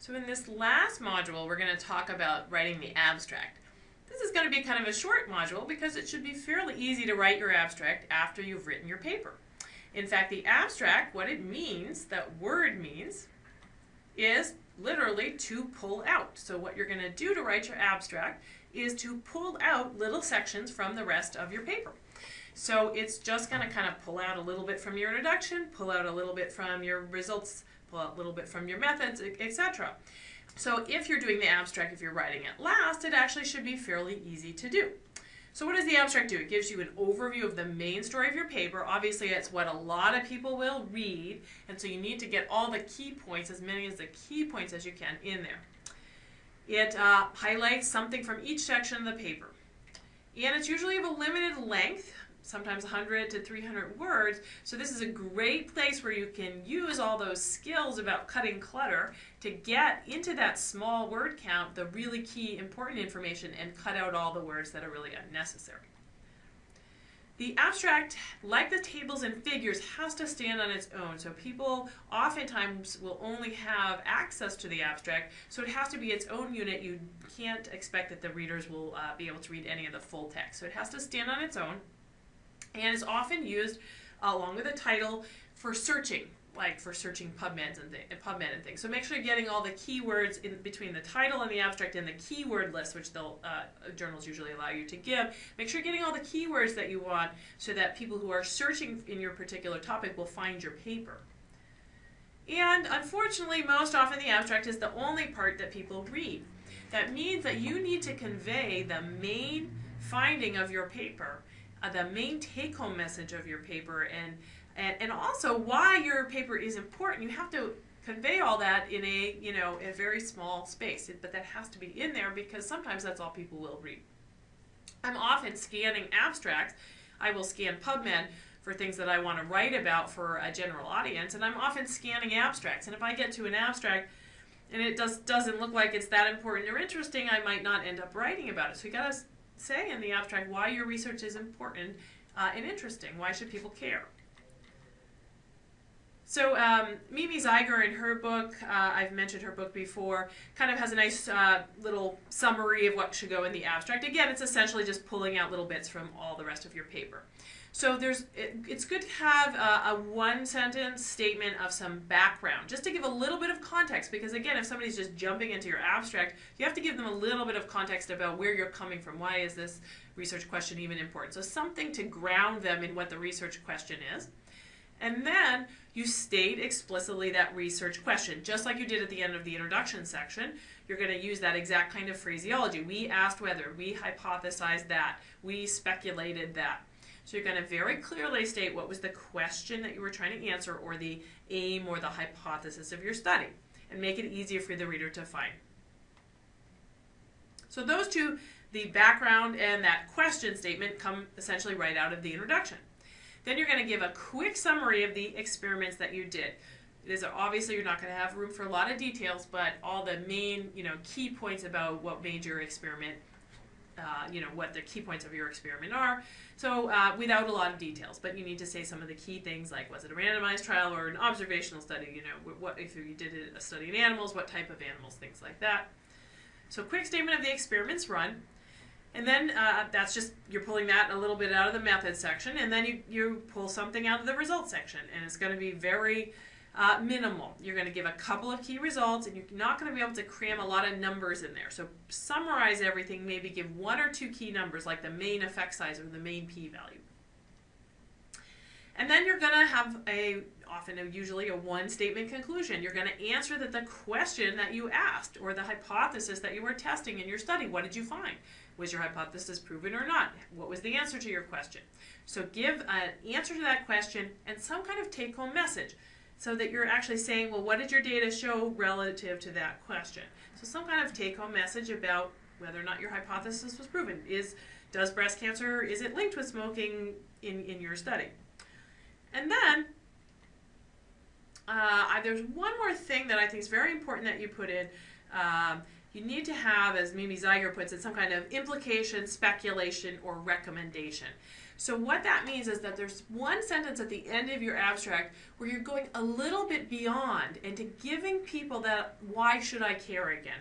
So in this last module, we're going to talk about writing the abstract. This is going to be kind of a short module because it should be fairly easy to write your abstract after you've written your paper. In fact, the abstract, what it means, that word means, is literally to pull out. So what you're going to do to write your abstract is to pull out little sections from the rest of your paper. So it's just going to kind of pull out a little bit from your introduction, pull out a little bit from your results pull out a little bit from your methods, etc. So if you're doing the abstract, if you're writing it last, it actually should be fairly easy to do. So what does the abstract do? It gives you an overview of the main story of your paper. Obviously, it's what a lot of people will read, and so you need to get all the key points, as many as the key points as you can in there. It uh, highlights something from each section of the paper. And it's usually of a limited length, sometimes 100 to 300 words. So this is a great place where you can use all those skills about cutting clutter to get into that small word count, the really key important information, and cut out all the words that are really unnecessary. The abstract, like the tables and figures, has to stand on its own. So people oftentimes will only have access to the abstract, so it has to be its own unit. You can't expect that the readers will uh, be able to read any of the full text. So it has to stand on its own and is often used along with a title for searching, like for searching PubMeds and PubMed and things. So make sure you're getting all the keywords in between the title and the abstract and the keyword list, which they'll uh, journals usually allow you to give. Make sure you're getting all the keywords that you want so that people who are searching in your particular topic will find your paper. And unfortunately, most often the abstract is the only part that people read. That means that you need to convey the main finding of your paper uh, the main take-home message of your paper and, and and also why your paper is important. You have to convey all that in a you know a very small space, but that has to be in there because sometimes that's all people will read. I'm often scanning abstracts. I will scan PubMed for things that I want to write about for a general audience, and I'm often scanning abstracts. And if I get to an abstract and it does doesn't look like it's that important or interesting, I might not end up writing about it. So you got to say in the abstract why your research is important uh, and interesting. Why should people care? So um, Mimi Zeiger in her book, uh, I've mentioned her book before, kind of has a nice uh, little summary of what should go in the abstract. Again, it's essentially just pulling out little bits from all the rest of your paper. So there's, it, it's good to have a, a one sentence statement of some background, just to give a little bit of context, because again, if somebody's just jumping into your abstract, you have to give them a little bit of context about where you're coming from. Why is this research question even important? So something to ground them in what the research question is. And then you state explicitly that research question, just like you did at the end of the introduction section. You're going to use that exact kind of phraseology. We asked whether, we hypothesized that, we speculated that. So you're going to very clearly state what was the question that you were trying to answer or the aim or the hypothesis of your study and make it easier for the reader to find. So those two, the background and that question statement come essentially right out of the introduction. Then you're going to give a quick summary of the experiments that you did. Is obviously you're not going to have room for a lot of details, but all the main, you know, key points about what made your experiment uh, you know, what the key points of your experiment are. So uh, without a lot of details, but you need to say some of the key things like was it a randomized trial or an observational study, you know, what if you did a study in animals, what type of animals, things like that. So quick statement of the experiments run. And then uh, that's just, you're pulling that a little bit out of the method section, and then you, you pull something out of the results section. And it's going to be very uh, minimal. You're going to give a couple of key results and you're not going to be able to cram a lot of numbers in there. So summarize everything, maybe give one or two key numbers like the main effect size or the main p-value. And then you're going to have a, often a, usually a one statement conclusion. You're going to answer that the question that you asked or the hypothesis that you were testing in your study. What did you find? Was your hypothesis proven or not? What was the answer to your question? So give an answer to that question and some kind of take home message so that you're actually saying, well, what did your data show relative to that question? So some kind of take-home message about whether or not your hypothesis was proven. Is does breast cancer is it linked with smoking in in your study? And then uh, there's one more thing that I think is very important that you put in. Um, you need to have, as Mimi Zeiger puts it, some kind of implication, speculation, or recommendation. So what that means is that there's one sentence at the end of your abstract where you're going a little bit beyond into giving people that why should I care again?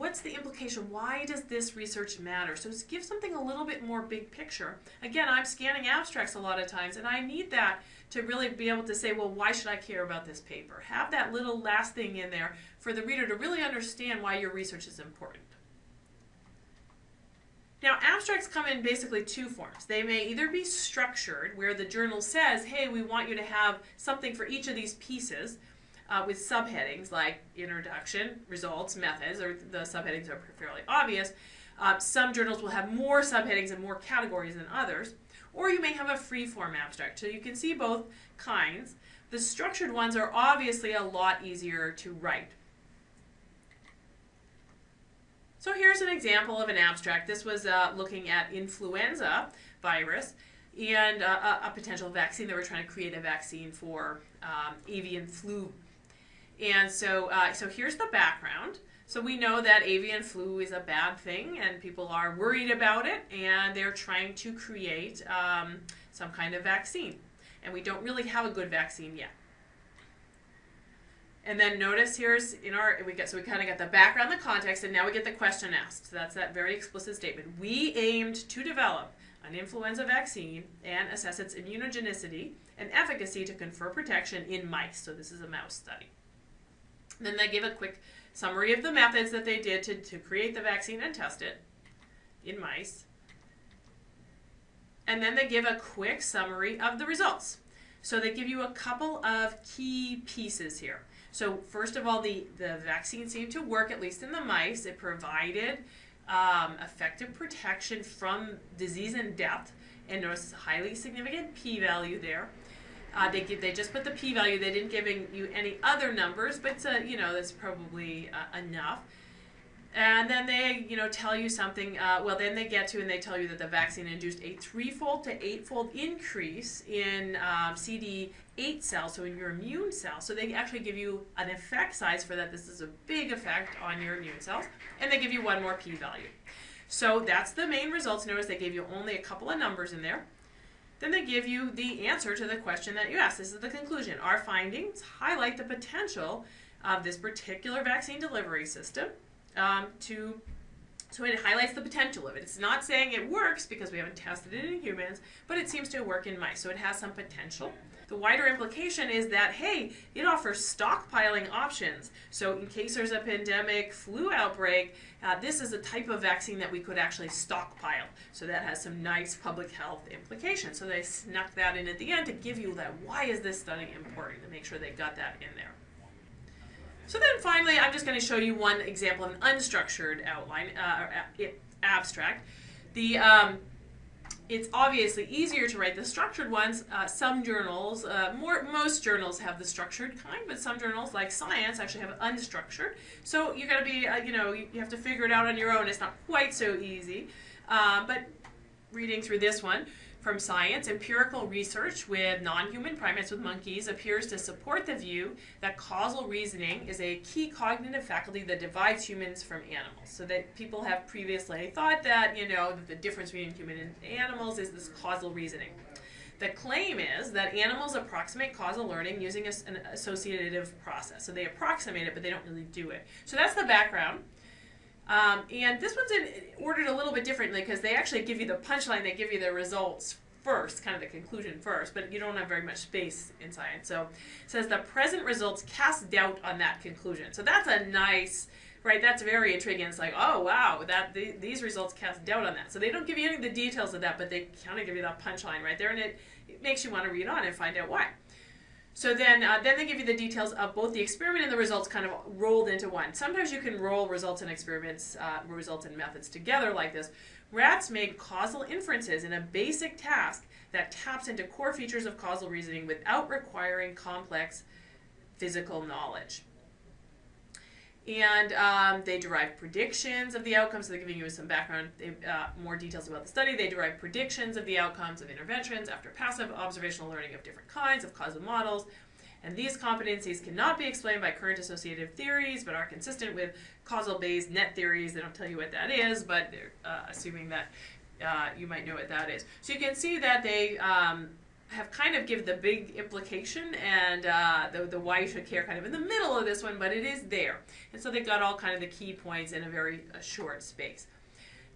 What's the implication? Why does this research matter? So give something a little bit more big picture. Again, I'm scanning abstracts a lot of times and I need that to really be able to say, well, why should I care about this paper? Have that little last thing in there for the reader to really understand why your research is important. Now, abstracts come in basically two forms. They may either be structured, where the journal says, hey, we want you to have something for each of these pieces uh, with subheadings like introduction, results, methods, or the subheadings are fairly obvious. Uh, some journals will have more subheadings and more categories than others. Or you may have a free-form abstract. So you can see both kinds. The structured ones are obviously a lot easier to write. So here's an example of an abstract. This was uh, looking at influenza virus and uh, a, a, potential vaccine. They were trying to create a vaccine for um, avian flu. And so, uh, so here's the background. So we know that avian flu is a bad thing and people are worried about it and they're trying to create um, some kind of vaccine. And we don't really have a good vaccine yet. And then notice here's in our, we get, so we kind of got the background, the context, and now we get the question asked. So that's that very explicit statement. We aimed to develop an influenza vaccine and assess its immunogenicity and efficacy to confer protection in mice. So this is a mouse study. Then they give a quick summary of the methods that they did to, to create the vaccine and test it in mice. And then they give a quick summary of the results. So they give you a couple of key pieces here. So first of all, the, the vaccine seemed to work, at least in the mice. It provided um, effective protection from disease and death, and was a highly significant p-value there. Uh, they give, they just put the p-value. They didn't give you any other numbers, but uh, you know that's probably uh, enough. And then they, you know, tell you something. Uh, well, then they get to and they tell you that the vaccine induced a threefold to eightfold increase in um, CD8 cells, so in your immune cells. So they actually give you an effect size for that. This is a big effect on your immune cells, and they give you one more p-value. So that's the main results. Notice they gave you only a couple of numbers in there. Then they give you the answer to the question that you asked. This is the conclusion. Our findings highlight the potential of this particular vaccine delivery system um, to so it highlights the potential of it. It's not saying it works because we haven't tested it in humans, but it seems to work in mice, so it has some potential. The wider implication is that, hey, it offers stockpiling options. So in case there's a pandemic flu outbreak, uh, this is a type of vaccine that we could actually stockpile. So that has some nice public health implications. So they snuck that in at the end to give you that, why is this study important, to make sure they got that in there. So then finally, I'm just going to show you one example of an unstructured outline, uh, abstract. The um, it's obviously easier to write the structured ones. Uh, some journals, uh, more most journals have the structured kind, but some journals, like Science, actually have unstructured. So you got to be, uh, you know, you, you, have to figure it out on your own. It's not quite so easy. Uh, but reading through this one, from science, empirical research with non-human primates with monkeys appears to support the view that causal reasoning is a key cognitive faculty that divides humans from animals. So that people have previously thought that, you know, that the difference between human and animals is this causal reasoning. The claim is that animals approximate causal learning using an associative process. So they approximate it, but they don't really do it. So that's the background. Um, and this one's in, ordered a little bit differently because they actually give you the punchline, they give you the results first, kind of the conclusion first, but you don't have very much space in science. So it says the present results cast doubt on that conclusion. So that's a nice, right, that's very intriguing. It's like, oh, wow, that the, these results cast doubt on that. So they don't give you any of the details of that, but they kind of give you that punchline right there, and it, it makes you want to read on and find out why. So then, uh, then they give you the details of both the experiment and the results kind of rolled into one. Sometimes you can roll results and experiments, uh, results and methods together like this. Rats made causal inferences in a basic task that taps into core features of causal reasoning without requiring complex physical knowledge. And um, they derive predictions of the outcomes. So they're giving you some background, uh, more details about the study. They derive predictions of the outcomes of interventions after passive observational learning of different kinds of causal models. And these competencies cannot be explained by current associative theories, but are consistent with causal-Bayes net theories. They don't tell you what that is, but they're uh, assuming that uh, you might know what that is. So you can see that they um, have kind of give the big implication and uh, the, the why you should care kind of in the middle of this one, but it is there. And so they got all kind of the key points in a very uh, short space.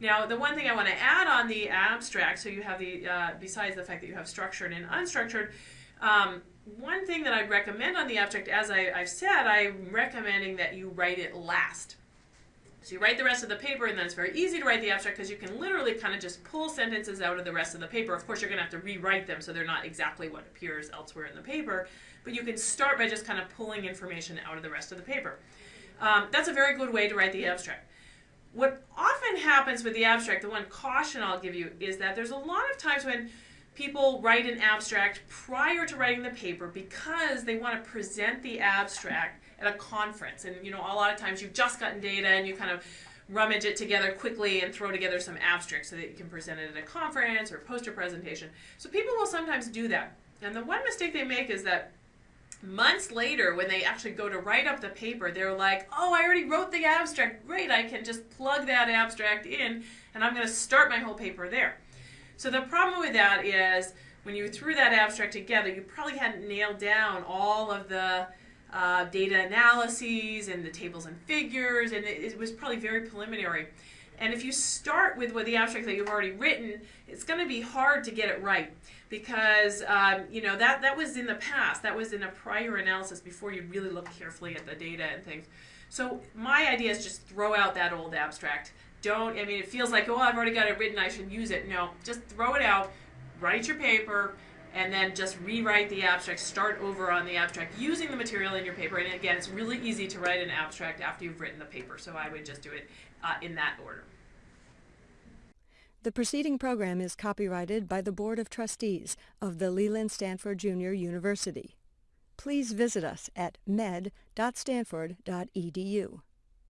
Now, the one thing I want to add on the abstract, so you have the, uh, besides the fact that you have structured and unstructured, um, one thing that I'd recommend on the abstract, as I, have said, I'm recommending that you write it last. So you write the rest of the paper, and then it's very easy to write the abstract because you can literally kind of just pull sentences out of the rest of the paper. Of course, you're going to have to rewrite them so they're not exactly what appears elsewhere in the paper, but you can start by just kind of pulling information out of the rest of the paper. Um, that's a very good way to write the abstract. What often happens with the abstract, the one caution I'll give you, is that there's a lot of times when people write an abstract prior to writing the paper because they want to present the abstract at a conference. And you know, a lot of times you've just gotten data and you kind of rummage it together quickly and throw together some abstracts so that you can present it at a conference or poster presentation. So people will sometimes do that. And the one mistake they make is that months later when they actually go to write up the paper they're like oh i already wrote the abstract great i can just plug that abstract in and i'm going to start my whole paper there so the problem with that is when you threw that abstract together you probably hadn't nailed down all of the uh, data analyses and the tables and figures, and it, it, was probably very preliminary. And if you start with, with the abstract that you've already written, it's going to be hard to get it right because um, you know that that was in the past. That was in a prior analysis before you really look carefully at the data and things. So my idea is just throw out that old abstract. Don't. I mean, it feels like oh, I've already got it written. I should use it. No, just throw it out. Write your paper and then just rewrite the abstract, start over on the abstract using the material in your paper. And again, it's really easy to write an abstract after you've written the paper, so I would just do it uh, in that order. The preceding program is copyrighted by the Board of Trustees of the Leland Stanford Junior University. Please visit us at med.stanford.edu.